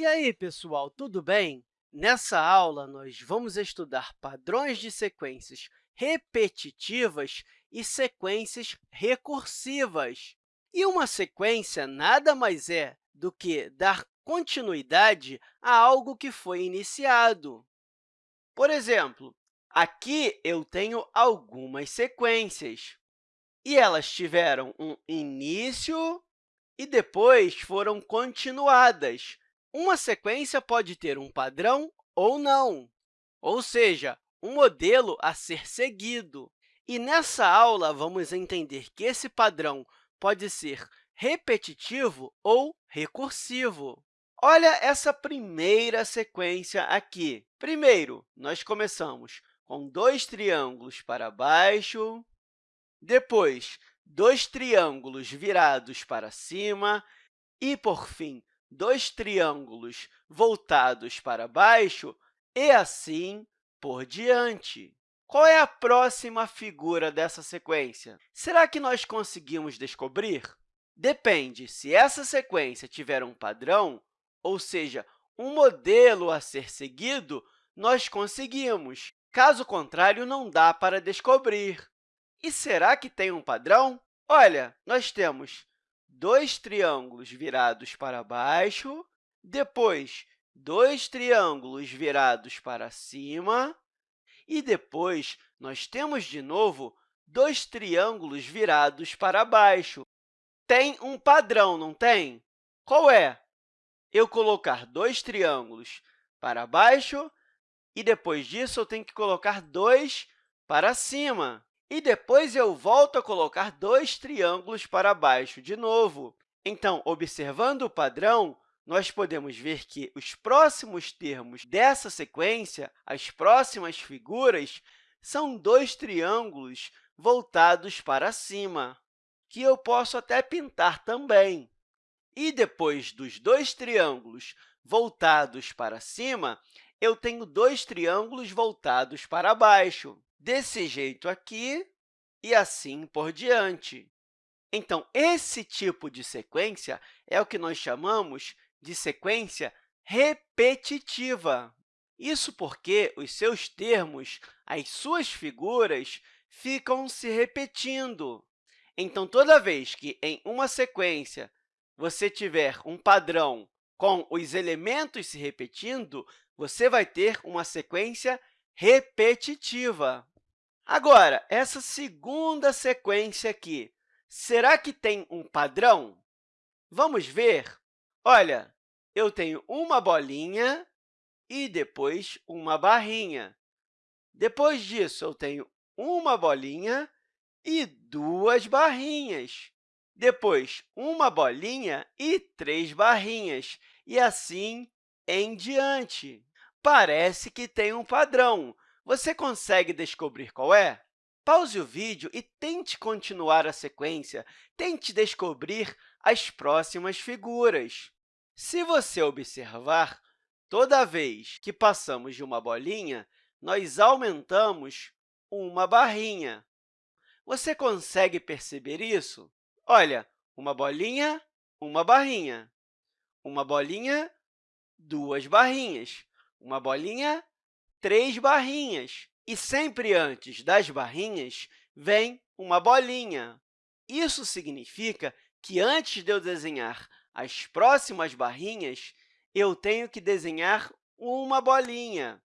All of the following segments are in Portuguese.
E aí, pessoal, tudo bem? Nessa aula, nós vamos estudar padrões de sequências repetitivas e sequências recursivas. E uma sequência nada mais é do que dar continuidade a algo que foi iniciado. Por exemplo, aqui eu tenho algumas sequências, e elas tiveram um início e depois foram continuadas. Uma sequência pode ter um padrão ou não, ou seja, um modelo a ser seguido. E nessa aula, vamos entender que esse padrão pode ser repetitivo ou recursivo. Olha essa primeira sequência aqui. Primeiro, nós começamos com dois triângulos para baixo, depois, dois triângulos virados para cima e, por fim, dois triângulos voltados para baixo e assim por diante. Qual é a próxima figura dessa sequência? Será que nós conseguimos descobrir? Depende se essa sequência tiver um padrão, ou seja, um modelo a ser seguido, nós conseguimos. Caso contrário, não dá para descobrir. E será que tem um padrão? Olha, nós temos dois triângulos virados para baixo, depois dois triângulos virados para cima, e depois nós temos, de novo, dois triângulos virados para baixo. Tem um padrão, não tem? Qual é? Eu colocar dois triângulos para baixo e, depois disso, eu tenho que colocar dois para cima. E depois eu volto a colocar dois triângulos para baixo de novo. Então, observando o padrão, nós podemos ver que os próximos termos dessa sequência, as próximas figuras, são dois triângulos voltados para cima, que eu posso até pintar também. E depois dos dois triângulos voltados para cima, eu tenho dois triângulos voltados para baixo desse jeito aqui e assim por diante. Então, esse tipo de sequência é o que nós chamamos de sequência repetitiva. Isso porque os seus termos, as suas figuras, ficam se repetindo. Então, toda vez que em uma sequência você tiver um padrão com os elementos se repetindo, você vai ter uma sequência repetitiva. Agora, essa segunda sequência aqui, será que tem um padrão? Vamos ver. Olha, eu tenho uma bolinha e depois uma barrinha. Depois disso, eu tenho uma bolinha e duas barrinhas. Depois, uma bolinha e três barrinhas, e assim em diante. Parece que tem um padrão, você consegue descobrir qual é? Pause o vídeo e tente continuar a sequência. Tente descobrir as próximas figuras. Se você observar, toda vez que passamos de uma bolinha, nós aumentamos uma barrinha. Você consegue perceber isso? Olha, uma bolinha, uma barrinha. Uma bolinha, duas barrinhas. Uma bolinha, três barrinhas. E sempre antes das barrinhas vem uma bolinha. Isso significa que, antes de eu desenhar as próximas barrinhas, eu tenho que desenhar uma bolinha.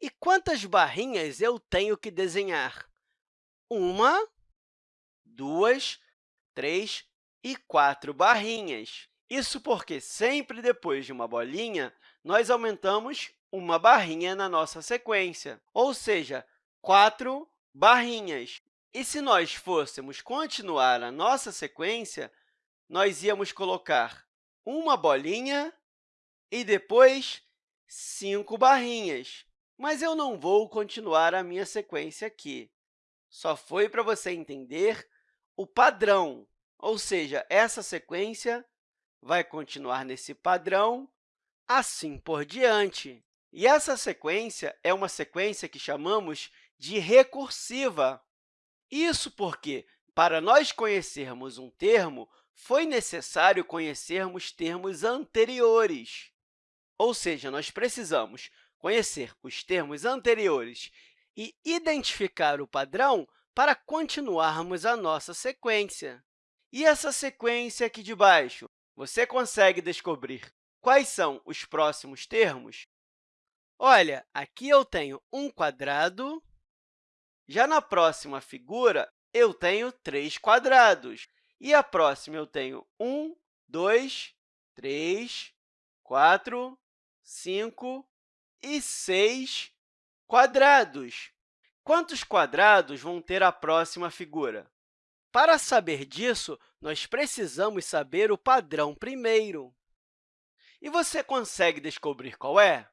E quantas barrinhas eu tenho que desenhar? Uma, duas, três e quatro barrinhas. Isso porque, sempre depois de uma bolinha, nós aumentamos uma barrinha na nossa sequência, ou seja, quatro barrinhas. E se nós fôssemos continuar a nossa sequência, nós íamos colocar uma bolinha e depois cinco barrinhas. Mas eu não vou continuar a minha sequência aqui. Só foi para você entender o padrão, ou seja, essa sequência vai continuar nesse padrão, assim por diante. E essa sequência é uma sequência que chamamos de recursiva. Isso porque, para nós conhecermos um termo, foi necessário conhecermos termos anteriores. ou seja, nós precisamos conhecer os termos anteriores e identificar o padrão para continuarmos a nossa sequência. E essa sequência aqui de baixo, você consegue descobrir quais são os próximos termos? Olha, aqui eu tenho um quadrado, já na próxima figura, eu tenho três quadrados, e a próxima eu tenho um, dois, três, quatro, cinco e seis quadrados. Quantos quadrados vão ter a próxima figura? Para saber disso, nós precisamos saber o padrão primeiro. E você consegue descobrir qual é?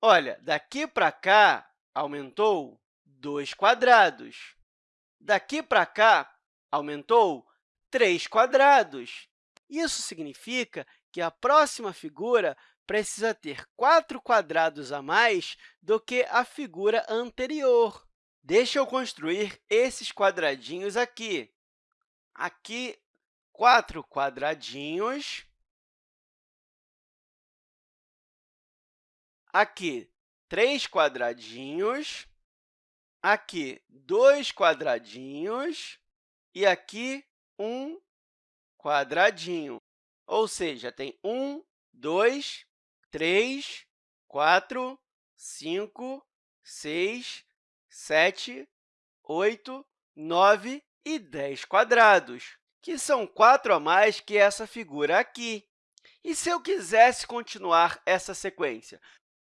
Olha, daqui para cá, aumentou 2 quadrados. Daqui para cá, aumentou 3 quadrados. Isso significa que a próxima figura precisa ter 4 quadrados a mais do que a figura anterior. Deixa eu construir esses quadradinhos aqui. Aqui, quatro quadradinhos. Aqui, três quadradinhos. Aqui, dois quadradinhos. E aqui, um quadradinho. Ou seja, tem um, dois, três, quatro, cinco, seis, sete, oito, nove e 10 quadrados, que são 4 a mais que essa figura aqui. E se eu quisesse continuar essa sequência,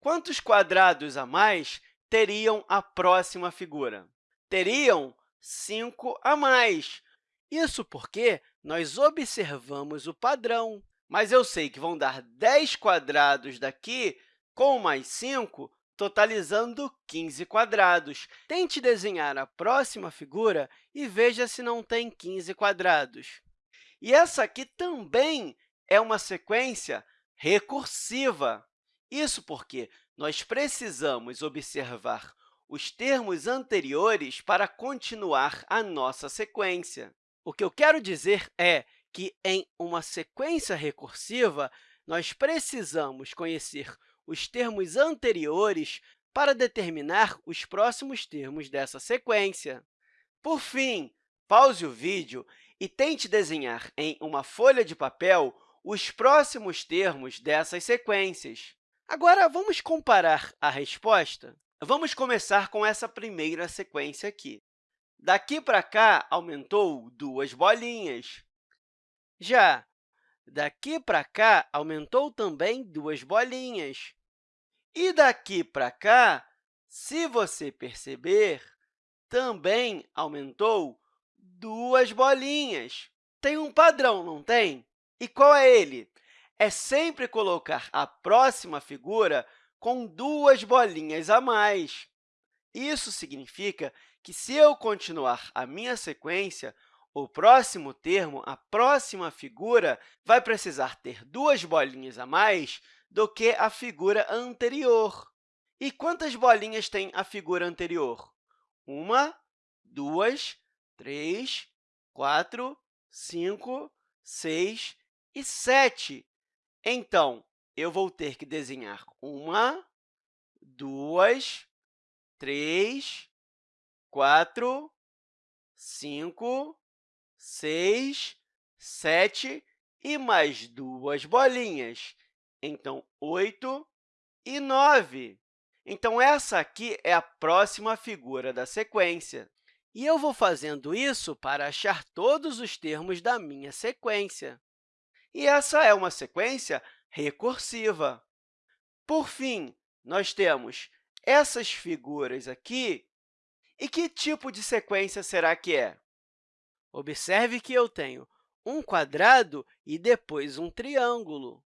quantos quadrados a mais teriam a próxima figura? Teriam 5 a mais. Isso porque nós observamos o padrão, mas eu sei que vão dar 10 quadrados daqui com mais 5 totalizando 15 quadrados. Tente desenhar a próxima figura e veja se não tem 15 quadrados. E essa aqui também é uma sequência recursiva. Isso porque nós precisamos observar os termos anteriores para continuar a nossa sequência. O que eu quero dizer é que, em uma sequência recursiva, nós precisamos conhecer os termos anteriores para determinar os próximos termos dessa sequência. Por fim, pause o vídeo e tente desenhar em uma folha de papel os próximos termos dessas sequências. Agora, vamos comparar a resposta? Vamos começar com essa primeira sequência aqui. Daqui para cá, aumentou duas bolinhas. Já daqui para cá, aumentou também duas bolinhas. E daqui para cá, se você perceber, também aumentou duas bolinhas. Tem um padrão, não tem? E qual é ele? É sempre colocar a próxima figura com duas bolinhas a mais. Isso significa que, se eu continuar a minha sequência, o próximo termo, a próxima figura, vai precisar ter duas bolinhas a mais do que a figura anterior. E quantas bolinhas tem a figura anterior? Uma, duas, três, quatro, cinco, seis e sete. Então, eu vou ter que desenhar uma, duas, três, quatro, cinco, seis, sete e mais duas bolinhas. Então, 8 e 9. Então, essa aqui é a próxima figura da sequência. E eu vou fazendo isso para achar todos os termos da minha sequência. E essa é uma sequência recursiva. Por fim, nós temos essas figuras aqui. E que tipo de sequência será que é? Observe que eu tenho um quadrado e depois um triângulo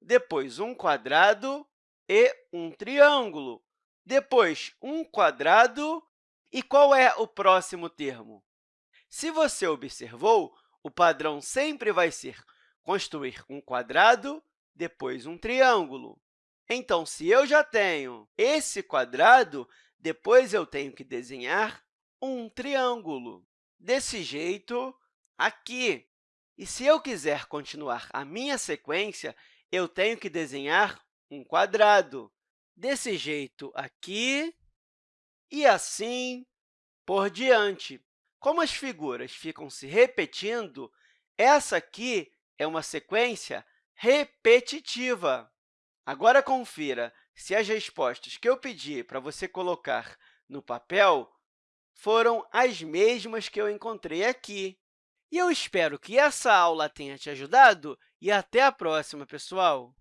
depois um quadrado e um triângulo, depois um quadrado. E qual é o próximo termo? Se você observou, o padrão sempre vai ser construir um quadrado, depois um triângulo. Então, se eu já tenho esse quadrado, depois eu tenho que desenhar um triângulo. Desse jeito, aqui. E se eu quiser continuar a minha sequência, eu tenho que desenhar um quadrado. Desse jeito aqui e assim por diante. Como as figuras ficam se repetindo, essa aqui é uma sequência repetitiva. Agora, confira se as respostas que eu pedi para você colocar no papel foram as mesmas que eu encontrei aqui. E eu espero que essa aula tenha te ajudado e até a próxima, pessoal!